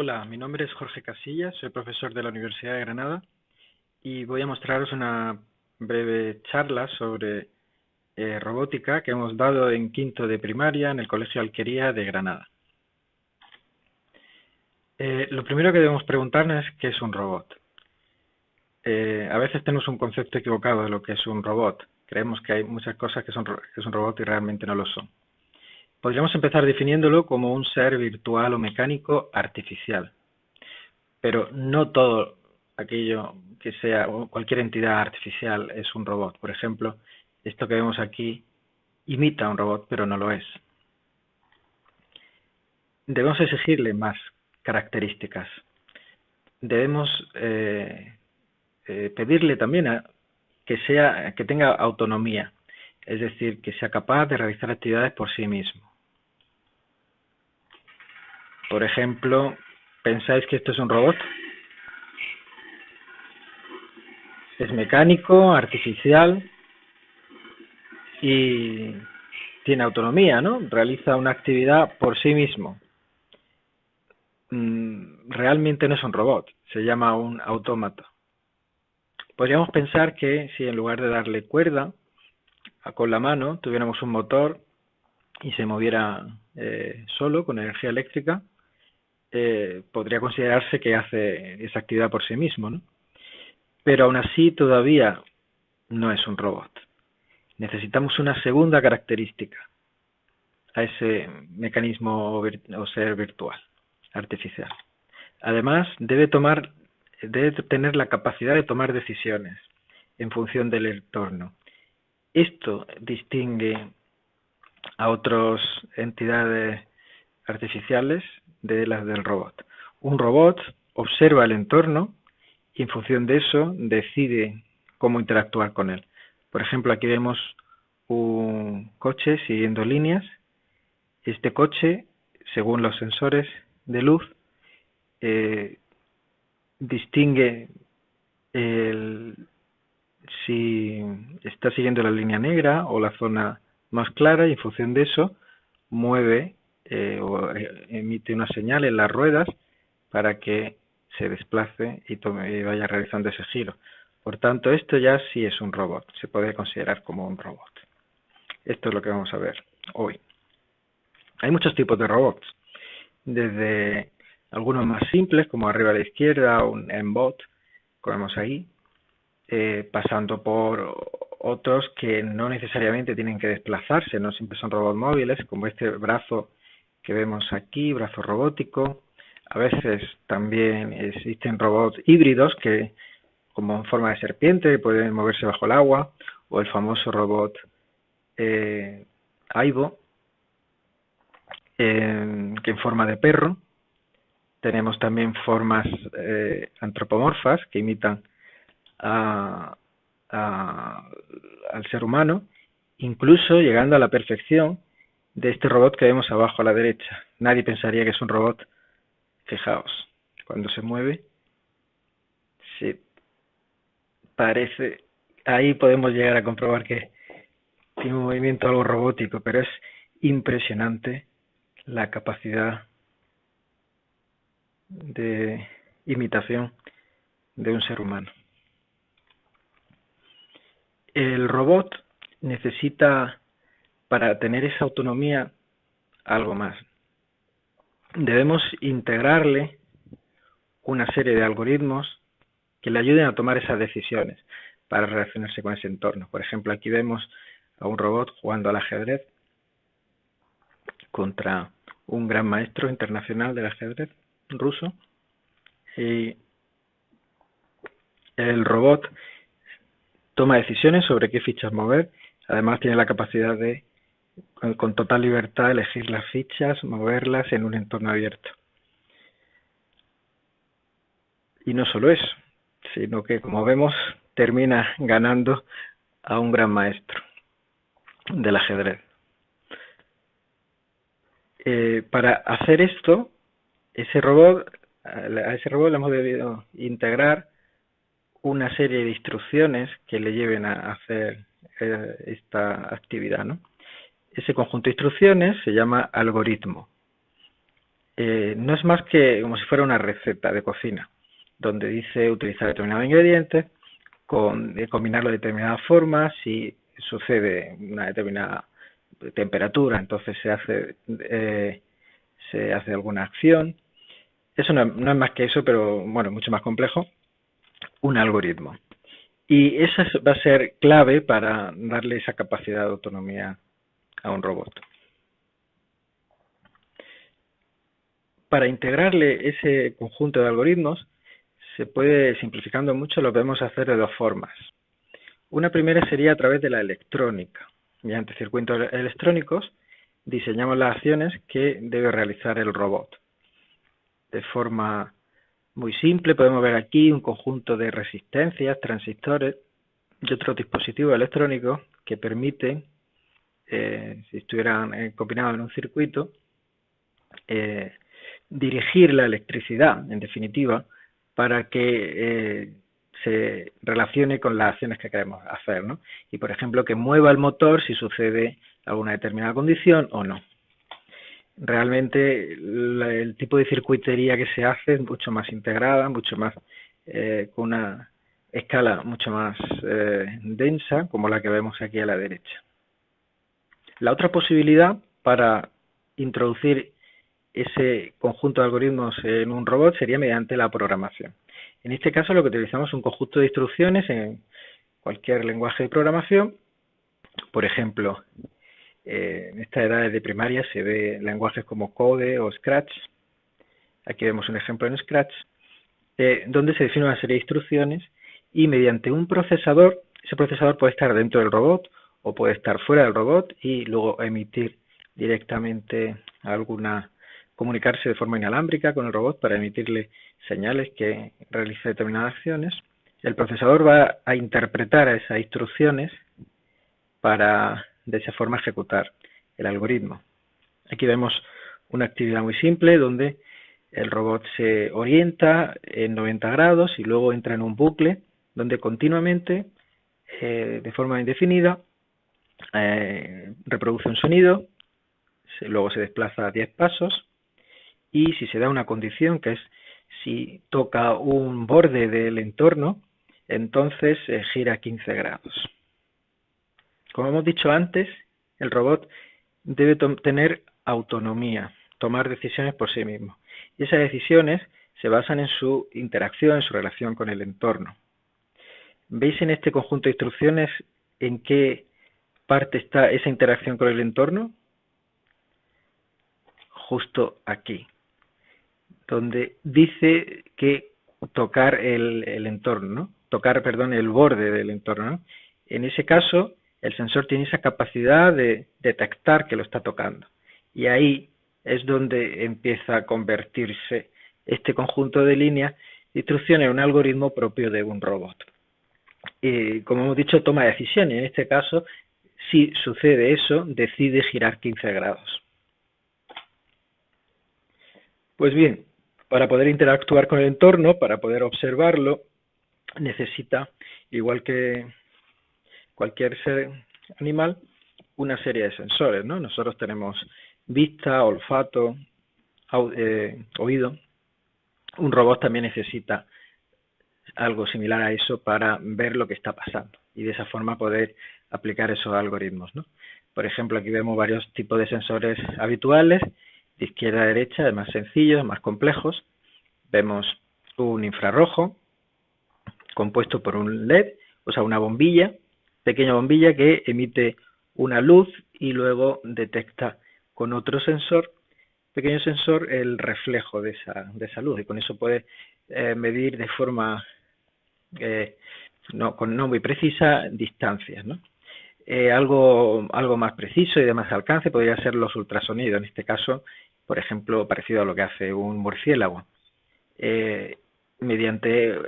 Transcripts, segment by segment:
Hola, mi nombre es Jorge Casillas, soy profesor de la Universidad de Granada y voy a mostraros una breve charla sobre eh, robótica que hemos dado en quinto de primaria en el Colegio Alquería de Granada. Eh, lo primero que debemos preguntarnos es qué es un robot. Eh, a veces tenemos un concepto equivocado de lo que es un robot. Creemos que hay muchas cosas que son, que robot y realmente no lo son. Podríamos empezar definiéndolo como un ser virtual o mecánico artificial. Pero no todo aquello que sea, cualquier entidad artificial es un robot. Por ejemplo, esto que vemos aquí imita un robot, pero no lo es. Debemos exigirle más características. Debemos eh, eh, pedirle también a, que, sea, que tenga autonomía, es decir, que sea capaz de realizar actividades por sí mismo. Por ejemplo, ¿pensáis que esto es un robot? Es mecánico, artificial y tiene autonomía, ¿no? Realiza una actividad por sí mismo. Mm, realmente no es un robot, se llama un autómata. Podríamos pensar que si en lugar de darle cuerda con la mano tuviéramos un motor y se moviera eh, solo con energía eléctrica, eh, podría considerarse que hace esa actividad por sí mismo, ¿no? Pero aún así todavía no es un robot. Necesitamos una segunda característica a ese mecanismo o ser virtual, artificial. Además, debe tomar, debe tener la capacidad de tomar decisiones en función del entorno. Esto distingue a otras entidades artificiales de las del robot. Un robot observa el entorno y en función de eso decide cómo interactuar con él. Por ejemplo, aquí vemos un coche siguiendo líneas. Este coche, según los sensores de luz, eh, distingue si está siguiendo la línea negra o la zona más clara y en función de eso mueve eh, o eh, emite una señal en las ruedas para que se desplace y, tome, vaya realizando ese giro. Por tanto, esto ya sí es un robot, se puede considerar como un robot. Esto es lo que vamos a ver hoy. Hay muchos tipos de robots, desde algunos más simples, como arriba a la izquierda, un M-Bot, como vemos ahí, eh, pasando por otros que no necesariamente tienen que desplazarse, no siempre son robots móviles, como este brazo que vemos aquí, brazo robótico. A veces también existen robots híbridos que, como en forma de serpiente, pueden moverse bajo el agua, o el famoso robot eh, Aibo, que en forma de perro. Tenemos también formas eh, antropomorfas que imitan al ser humano, incluso llegando a la perfección de este robot que vemos abajo a la derecha. Nadie pensaría que es un robot. Fijaos, cuando se mueve, se parece... Ahí podemos llegar a comprobar que tiene un movimiento algo robótico, pero es impresionante la capacidad de imitación de un ser humano. El robot necesita para tener esa autonomía algo más. Debemos integrarle una serie de algoritmos que le ayuden a tomar esas decisiones para relacionarse con ese entorno. Por ejemplo, aquí vemos a un robot jugando al ajedrez contra un gran maestro internacional del ajedrez ruso y el robot toma decisiones sobre qué fichas mover, además tiene la capacidad de con, total libertad elegir las fichas, moverlas en un entorno abierto. Y no solo eso, sino que como vemos termina ganando a un gran maestro del ajedrez. Eh, para hacer esto, ese robot, a ese robot le hemos debido integrar una serie de instrucciones que le lleven a hacer eh, esta actividad, ¿no? Ese conjunto de instrucciones se llama algoritmo. eh, no es más que como si fuera una receta de cocina, donde dice utilizar determinados ingredientes, con, eh, combinarlo de determinadas formas, si sucede una determinada temperatura, entonces se hace, eh, se hace alguna acción. Eso no, no, es más que eso, pero bueno, mucho más complejo, un algoritmo. Y eso va a ser clave para darle esa capacidad de autonomía a un robot. Para integrarle ese conjunto de algoritmos, se puede, simplificando mucho, lo podemos hacer de dos formas. Una primera sería a través de la electrónica. Mediante circuitos electrónicos diseñamos las acciones que debe realizar el robot. De forma muy simple podemos ver aquí un conjunto de resistencias, transistores y otros dispositivos electrónicos que permiten, eh, si estuvieran eh, combinados en un circuito, eh, dirigir la electricidad, en definitiva, para que se relacione con las acciones que queremos hacer, ¿no? Y, por ejemplo, que mueva el motor si sucede alguna determinada condición o no. Realmente el tipo de circuitería que se hace es mucho más integrada, mucho más eh, con una escala mucho más eh, densa, como la que vemos aquí a la derecha. La otra posibilidad para introducir ese conjunto de algoritmos en un robot sería mediante la programación. En este caso lo que utilizamos es un conjunto de instrucciones en cualquier lenguaje de programación. Por ejemplo, eh, en esta edad de primaria se ve lenguajes como Code o Scratch. Aquí vemos un ejemplo en Scratch, eh, donde se define una serie de instrucciones y mediante un procesador, ese procesador puede estar dentro del robot o puede estar fuera del robot y luego emitir directamente alguna comunicarse de forma inalámbrica con el robot para emitirle señales que realice determinadas acciones. El procesador va a interpretar esas instrucciones para de esa forma ejecutar el algoritmo. Aquí vemos una actividad muy simple donde el robot se orienta en 90 grados y luego entra en un bucle donde continuamente, eh, de forma indefinida, eh, reproduce un sonido, luego se desplaza 10 pasos y si se da una condición que es si toca un borde del entorno, entonces eh, gira 15 grados. Como hemos dicho antes, el robot debe tener autonomía, tomar decisiones por sí mismo. Y esas decisiones se basan en su interacción, en su relación con el entorno. ¿Veis en este conjunto de instrucciones en qué parte está esa interacción con el entorno? Justo aquí donde dice que tocar el, entorno, ¿no? tocar, perdón, el borde del entorno. En ese caso, el sensor tiene esa capacidad de detectar que lo está tocando. Y ahí es donde empieza a convertirse este conjunto de líneas de instrucciones en un algoritmo propio de un robot. Y, como hemos dicho, toma decisiones. En este caso, si sucede eso, decide girar 15 grados. Pues bien, para poder interactuar con el entorno, para poder observarlo, necesita, igual que cualquier ser animal, una serie de sensores. ¿no? Nosotros tenemos vista, olfato, eh, oído. Un robot también necesita algo similar a eso para ver lo que está pasando y de esa forma poder aplicar esos algoritmos. Por ejemplo, aquí vemos varios tipos de sensores habituales de izquierda a derecha, más sencillos, más complejos. Vemos un infrarrojo compuesto por un LED, o sea, una bombilla, pequeña bombilla que emite una luz y luego detecta con otro sensor, pequeño sensor, el reflejo de esa, de esa luz y con eso puede eh, medir de forma eh, no, con no muy precisa distancias. ¿no? Eh, algo, algo más preciso y de más alcance podría ser los ultrasonidos, en este caso por ejemplo, parecido a lo que hace un murciélago. Eh, mediante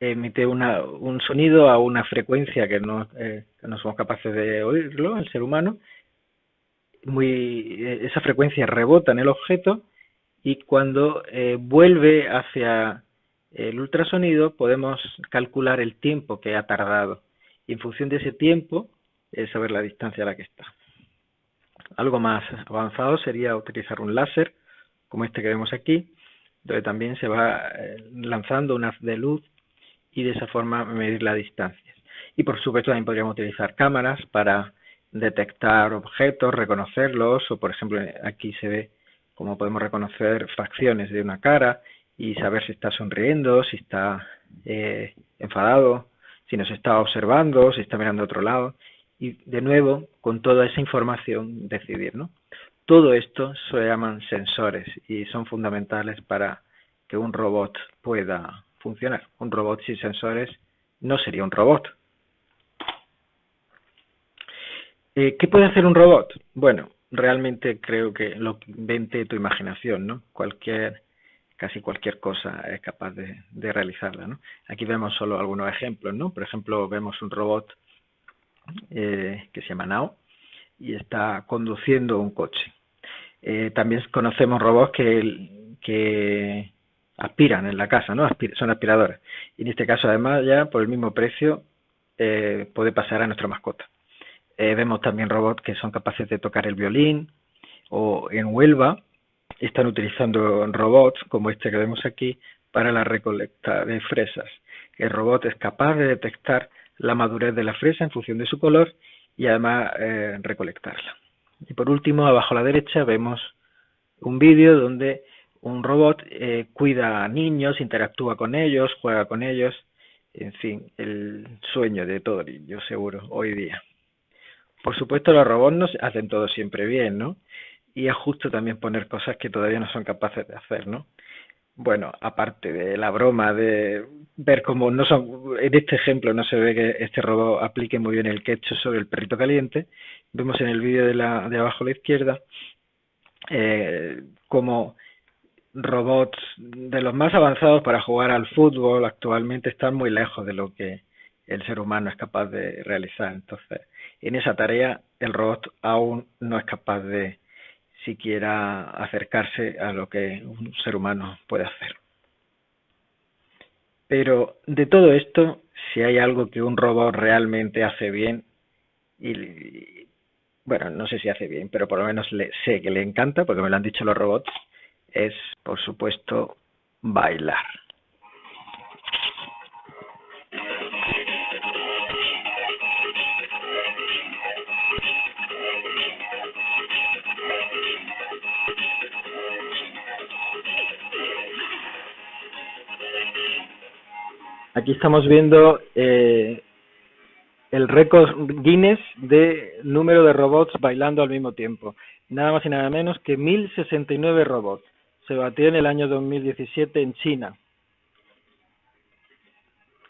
emite un sonido a una frecuencia que no, eh, no, somos capaces de oírlo, el ser humano, muy, esa frecuencia rebota en el objeto y cuando vuelve hacia el ultrasonido podemos calcular el tiempo que ha tardado y en función de ese tiempo saber la distancia a la que está. Algo más avanzado sería utilizar un láser como este que vemos aquí, donde también se va eh, lanzando un haz de luz y de esa forma medir las distancias. Y por supuesto también podríamos utilizar cámaras para detectar objetos, reconocerlos, o por ejemplo aquí se ve cómo podemos reconocer facciones de una cara y saber si está sonriendo, si está eh, enfadado, si nos está observando, si está mirando a otro lado y de nuevo con toda esa información decidir, ¿no? Todo esto se llaman sensores y son fundamentales para que un robot pueda funcionar. Un robot sin sensores no sería un robot. Eh, ¿Qué puede hacer un robot? Bueno, realmente creo que lo vente tu imaginación, ¿no? Cualquier, casi cualquier cosa es capaz de, realizarla, ¿no? Aquí vemos solo algunos ejemplos, ¿no? Por ejemplo, vemos un robot eh, que se llama Nao y está conduciendo un coche. Eh, también conocemos robots que, aspiran en la casa, ¿no? son aspiradores. Y en este caso, además, ya por el mismo precio eh, puede pasar a nuestra mascota. vemos también robots que son capaces de tocar el violín o en Huelva están utilizando robots como este que vemos aquí para la recolecta de fresas. El robot es capaz de detectar la madurez de la fresa en función de su color y además eh, recolectarla. Y por último, abajo a la derecha vemos un vídeo donde un robot eh, cuida a niños, interactúa con ellos, juega con ellos, en fin, el sueño de todo niño, seguro, hoy día. Por supuesto, los robots no hacen todo siempre bien, ¿no? Y es justo también poner cosas que todavía no son capaces de hacer, ¿no? bueno, aparte de la broma de ver cómo no son, en este ejemplo no se ve que este robot aplique muy bien el quecho sobre el perrito caliente, vemos en el vídeo de, la, de abajo a la izquierda eh, como robots de los más avanzados para jugar al fútbol actualmente están muy lejos de lo que el ser humano es capaz de realizar. Entonces, en esa tarea el robot aún no es capaz de, siquiera acercarse a lo que un ser humano puede hacer. Pero de todo esto, si hay algo que un robot realmente hace bien, y bueno, no sé si hace bien, pero por lo menos le, sé que le encanta, porque me lo han dicho los robots, es por supuesto bailar. Aquí estamos viendo eh, el récord Guinness de número de robots bailando al mismo tiempo. Nada más y nada menos que 1069 robots. Se batió en el año 2017 en China.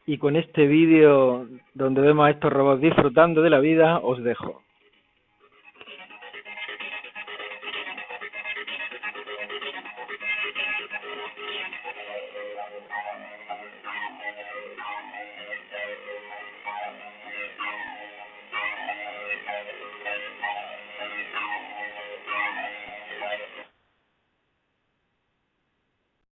Y con este vídeo donde vemos a estos robots disfrutando de la vida, os dejo.